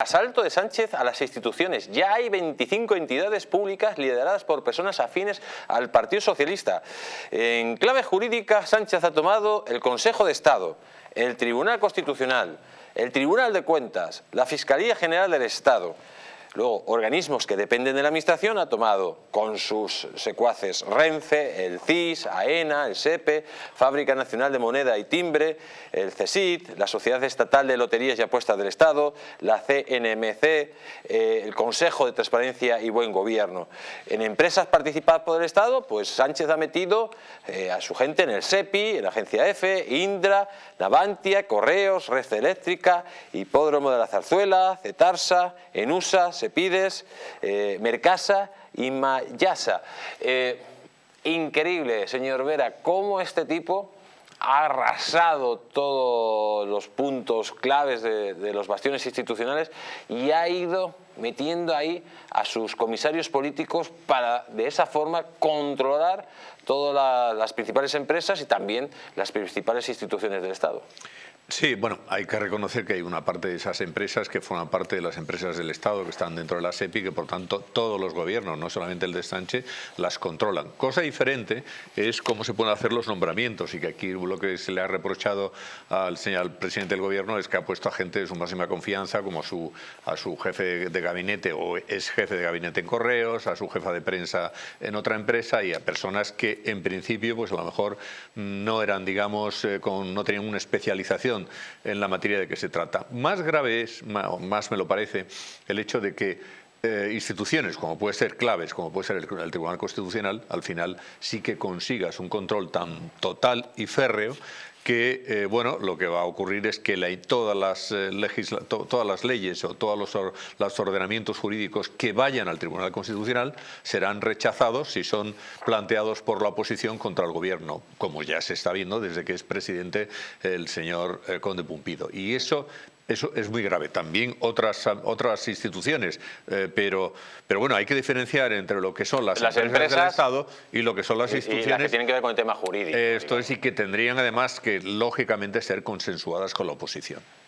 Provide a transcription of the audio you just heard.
Asalto de Sánchez a las instituciones. Ya hay 25 entidades públicas lideradas por personas afines al Partido Socialista. En clave jurídica, Sánchez ha tomado el Consejo de Estado, el Tribunal Constitucional, el Tribunal de Cuentas, la Fiscalía General del Estado, Luego, organismos que dependen de la Administración ha tomado con sus secuaces Renfe, el CIS, AENA, el SEPE, Fábrica Nacional de Moneda y Timbre, el CESIT, la Sociedad Estatal de Loterías y Apuestas del Estado, la CNMC, eh, el Consejo de Transparencia y Buen Gobierno. En empresas participadas por el Estado, pues Sánchez ha metido eh, a su gente en el SEPI, en la Agencia F, Indra, Navantia, Correos, Red Eléctrica, Hipódromo de la Zarzuela, Cetarsa, Enusa, Sepides, eh, Mercasa y Mayasa. Eh, increíble, señor Vera, cómo este tipo ha arrasado todos los puntos claves de, los bastiones institucionales y ha ido metiendo ahí a sus comisarios políticos para de esa forma controlar todas las principales empresas y también las principales instituciones del Estado. Sí, bueno, hay que reconocer que hay una parte de esas empresas que forman parte de las empresas del Estado que están dentro de la SEPI, que por tanto todos los gobiernos, no solamente el de Sánchez, las controlan. Cosa diferente es cómo se pueden hacer los nombramientos y que aquí lo que se le ha reprochado al, señor, presidente del gobierno es que ha puesto a gente de su máxima confianza, como a su, a su jefe de gabinete o es jefe de gabinete en correos, a su jefa de prensa en otra empresa y a personas que en principio pues a lo mejor no eran, digamos, eh, con, no tenían una especialización en la materia de que se trata. Más grave es, más me lo parece, el hecho de que eh, instituciones como puede ser claves, como puede ser el, Tribunal Constitucional, al final sí que consigas un control tan total y férreo que eh, bueno, lo que va a ocurrir es que todas, las, eh, todas las leyes o todos los, los, ordenamientos jurídicos que vayan al Tribunal Constitucional serán rechazados si son planteados por la oposición contra el gobierno, como ya se está viendo desde que es presidente el señor eh, Conde Pumpido. Y eso eso es muy grave. También otras, otras instituciones, eh, pero, pero bueno, hay que diferenciar entre lo que son las, empresas, del Estado y lo que son las instituciones. que tienen que ver con el tema jurídico. esto es y que tendrían además que, lógicamente, ser consensuadas con la oposición.